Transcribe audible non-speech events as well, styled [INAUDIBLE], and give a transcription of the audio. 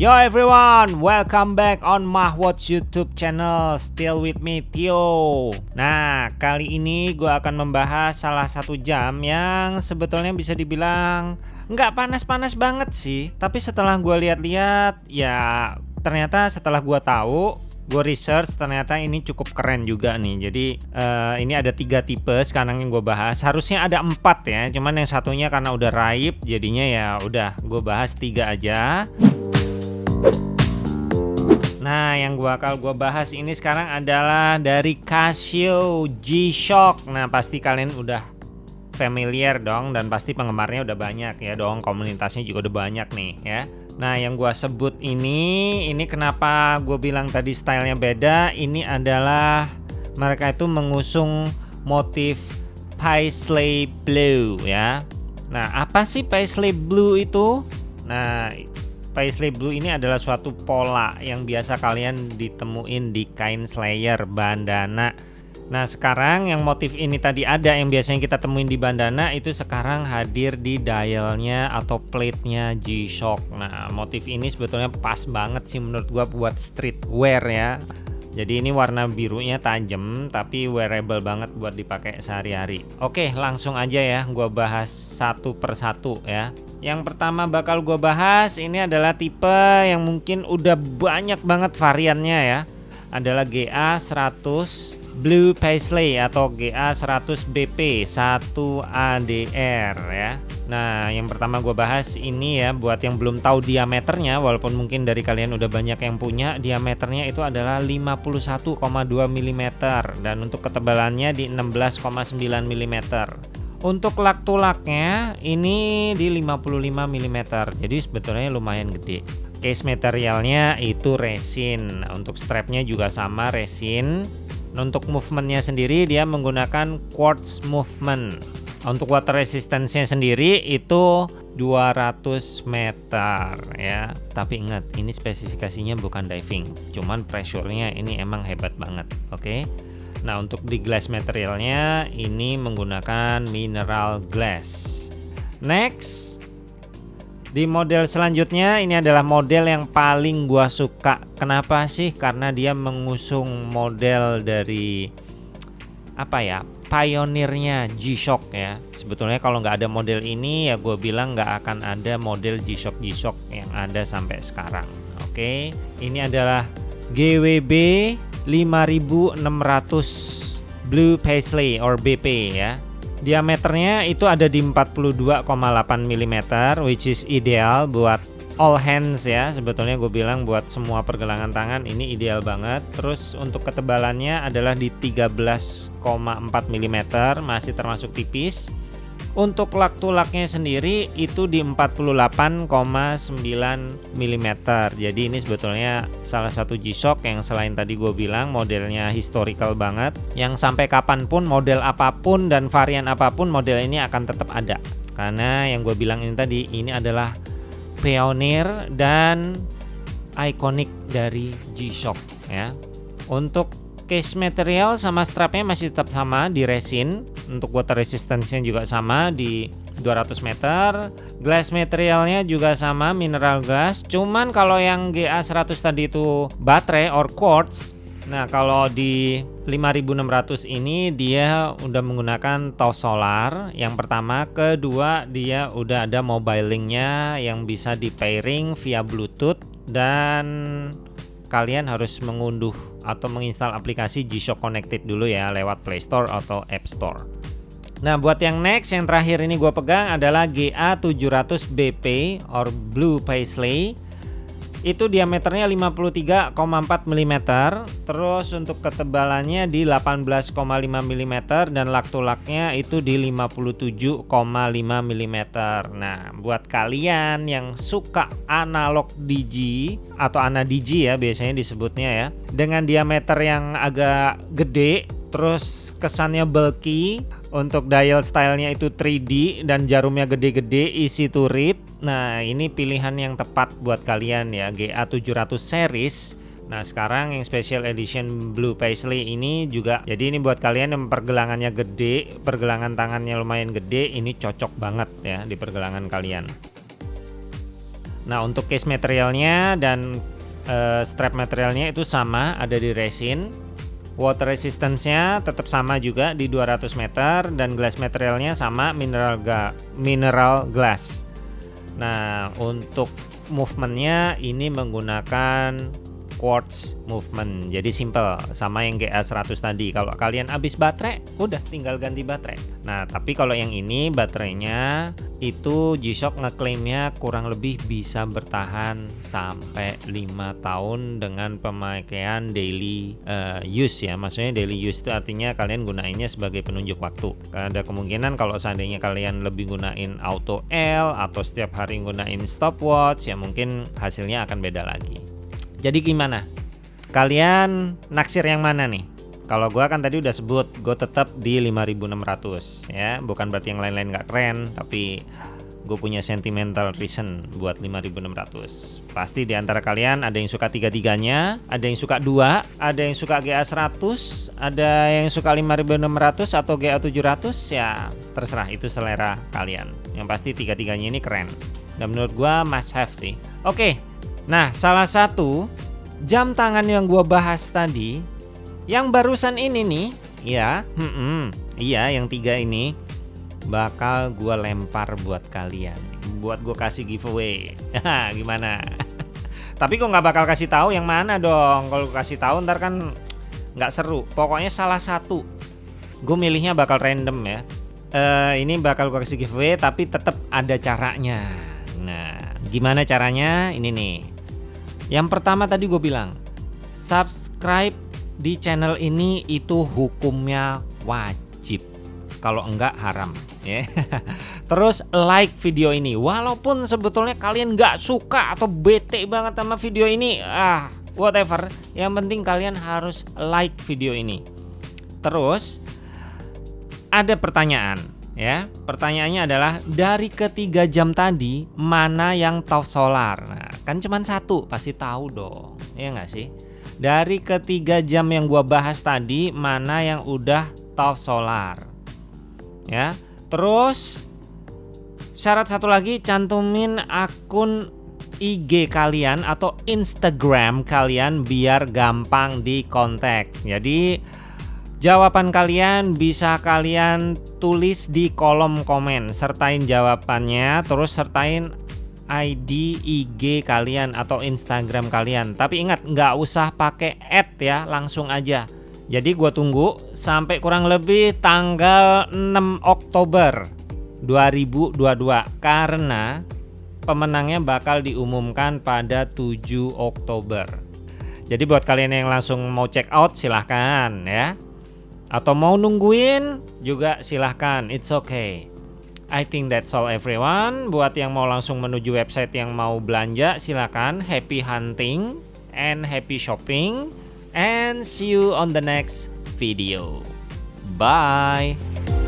Yo everyone, welcome back on Mahwatch YouTube channel. Still with me Tio. Nah, kali ini gue akan membahas salah satu jam yang sebetulnya bisa dibilang nggak panas-panas banget sih. Tapi setelah gue lihat-lihat, ya ternyata setelah gue tahu gue research ternyata ini cukup keren juga nih jadi uh, ini ada tiga tipe sekarang yang gue bahas harusnya ada empat ya cuman yang satunya karena udah raib jadinya ya udah gue bahas tiga aja yang gua bakal gua bahas ini sekarang adalah dari Casio G-Shock. Nah, pasti kalian udah familiar dong dan pasti penggemarnya udah banyak ya dong. Komunitasnya juga udah banyak nih ya. Nah yang gua sebut ini Ini kenapa gue bilang tadi stylenya beda Ini adalah Mereka itu mengusung motif Paisley Blue ya Nah apa sih Paisley Blue itu Nah Paisley Blue ini adalah suatu pola yang biasa kalian ditemuin di kain slayer, bandana, Nah sekarang yang motif ini tadi ada yang biasanya kita temuin di bandana itu sekarang hadir di dialnya atau plate-nya G-Shock. Nah motif ini sebetulnya pas banget sih menurut gua buat streetwear ya jadi ini warna birunya tajam tapi wearable banget buat dipakai sehari-hari. Oke, langsung aja ya gua bahas satu persatu ya. Yang pertama bakal gua bahas ini adalah tipe yang mungkin udah banyak banget variannya ya. Adalah GA 100 Blue Paisley atau GA100BP 1ADR ya Nah yang pertama gue bahas ini ya buat yang belum tahu diameternya walaupun mungkin dari kalian udah banyak yang punya diameternya itu adalah 51,2 mm dan untuk ketebalannya di 16,9 mm untuk lak tulaknya ini di 55 mm jadi sebetulnya lumayan gede. Case materialnya itu resin untuk strapnya juga sama resin. Untuk movementnya sendiri dia menggunakan quartz movement. Untuk water resistance-nya sendiri itu 200 meter ya. Tapi ingat ini spesifikasinya bukan diving, cuman pressure-nya ini emang hebat banget. Oke. Okay? Nah, untuk di glass materialnya ini menggunakan mineral glass. Next di model selanjutnya ini adalah model yang paling gua suka. Kenapa sih? Karena dia mengusung model dari apa ya? Pionirnya G-Shock ya. Sebetulnya kalau nggak ada model ini ya gue bilang nggak akan ada model G-Shock G-Shock yang ada sampai sekarang. Oke, ini adalah GWB 5600 Blue Paisley or BP ya Diameternya itu ada di 42,8 mm which is ideal buat all hands ya sebetulnya gue bilang buat semua pergelangan tangan ini ideal banget terus untuk ketebalannya adalah di 13,4 mm masih termasuk tipis untuk lak tulaknya sendiri itu di 48,9 mm. Jadi ini sebetulnya salah satu G-Shock yang selain tadi gue bilang modelnya historical banget. Yang sampai kapan pun model apa pun dan varian apa pun model ini akan tetap ada. Karena yang gue bilang ini tadi ini adalah pionir dan ikonik dari G-Shock ya. Untuk case material sama strapnya masih tetap sama di resin. Untuk water resistance-nya juga sama di 200 meter. Glass materialnya juga sama mineral glass. Cuman kalau yang GA100 tadi itu baterai or quartz Nah kalau di 5600 ini dia udah menggunakan tos solar. Yang pertama kedua dia udah ada mobile linknya yang bisa di pairing via bluetooth. Dan kalian harus mengunduh atau menginstal aplikasi G-Shock Connected dulu ya lewat Play Store atau App Store. Nah buat yang next yang terakhir ini gue pegang adalah GA700BP or Blue Paisley itu diameternya 53,4 mm terus untuk ketebalannya di 18,5 mm dan lak-tulaknya itu di 57,5 mm nah buat kalian yang suka analog digi atau ana digi ya biasanya disebutnya ya dengan diameter yang agak gede terus kesannya bulky untuk dial stylenya itu 3D dan jarumnya gede-gede to read nah ini pilihan yang tepat buat kalian ya GA700 series. Nah sekarang yang special edition blue paisley ini juga jadi ini buat kalian yang pergelangannya gede pergelangan tangannya lumayan gede ini cocok banget ya di pergelangan kalian. Nah untuk case materialnya dan uh, strap materialnya itu sama ada di resin. Water resistance-nya tetap sama juga di 200 meter dan glass materialnya sama mineral ga mineral glass nah untuk movementnya ini menggunakan quartz movement. Jadi simple sama yang GA100 tadi. Kalau kalian habis baterai udah tinggal ganti baterai. Nah tapi kalau yang ini baterainya itu G-Shock ngeklaimnya kurang lebih bisa bertahan sampai 5 tahun dengan pemakaian daily uh, use ya. Maksudnya daily use itu artinya kalian gunainnya sebagai penunjuk waktu. Ada kemungkinan kalau seandainya kalian lebih gunain auto L atau setiap hari gunain stopwatch ya mungkin hasilnya akan beda lagi jadi gimana? Kalian naksir yang mana nih? Kalau gua kan tadi udah sebut, gue tetap di 5600 ya. Bukan berarti yang lain-lain nggak keren, tapi gue punya sentimental reason buat 5600 pasti di antara kalian ada yang suka tiga-tiganya ada yang suka dua ada yang suka GA 100 ada yang suka 5600 atau GA 700 ya terserah itu selera kalian yang pasti tiga-tiganya ini keren dan menurut gue must have sih oke Nah, salah satu jam tangan yang gua bahas tadi, yang barusan ini nih, ya, hmm, -mm, iya, yang tiga ini bakal gua lempar buat kalian, buat gua kasih giveaway. [LAUGHS] Gimana? [LAUGHS] Tapi kok nggak bakal kasih tahu yang mana dong? Kalau kasih tahu ntar kan nggak seru. Pokoknya salah satu. Gue milihnya bakal random ya. Uh, ini bakal gue kasih giveaway tapi tetap ada caranya. Nah, gimana caranya? Ini nih. Yang pertama tadi gue bilang, subscribe di channel ini itu hukumnya wajib. Kalau enggak haram, ya. [LAUGHS] Terus like video ini, walaupun sebetulnya kalian nggak suka atau bete banget sama video ini, ah whatever. Yang penting kalian harus like video ini. Terus ada pertanyaan ya. Pertanyaannya adalah dari ketiga jam tadi mana yang top solar? Nah, kan cuma satu, pasti tahu dong. Ya nggak sih? Dari ketiga jam yang gua bahas tadi mana yang udah top solar? Ya. Terus syarat satu lagi cantumin akun IG kalian atau Instagram kalian biar gampang di kontak. Jadi Jawaban kalian bisa kalian tulis di kolom komen Sertain jawabannya terus sertain ID IG kalian atau Instagram kalian. Tapi ingat nggak usah pakai add ya langsung aja. Jadi gue tunggu sampai kurang lebih tanggal 6 Oktober 2022 Karena pemenangnya bakal diumumkan pada 7 Oktober. Jadi buat kalian yang langsung mau check out silahkan ya. Atau mau nungguin juga silahkan, it's okay. I think that's all everyone. Buat yang mau langsung menuju website yang mau belanja, silahkan. Happy hunting and happy shopping. And see you on the next video. Bye.